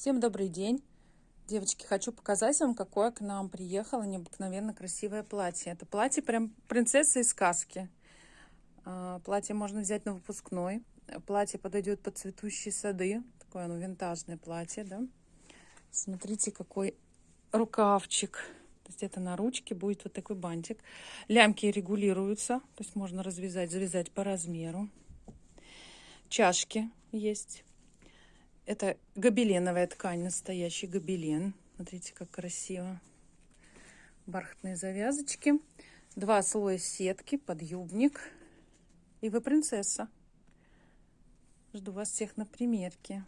Всем добрый день! Девочки, хочу показать вам, какое к нам приехало необыкновенно красивое платье. Это платье прям принцесса из сказки. А, платье можно взять на выпускной. Платье подойдет под цветущие сады. Такое оно винтажное платье, да? Смотрите, какой рукавчик. То есть это на ручке будет вот такой бантик. Лямки регулируются, то есть можно развязать, завязать по размеру. Чашки есть это гобеленовая ткань, настоящий гобелен. Смотрите, как красиво. Бархатные завязочки. Два слоя сетки, подъюбник. И вы принцесса. Жду вас всех на примерке.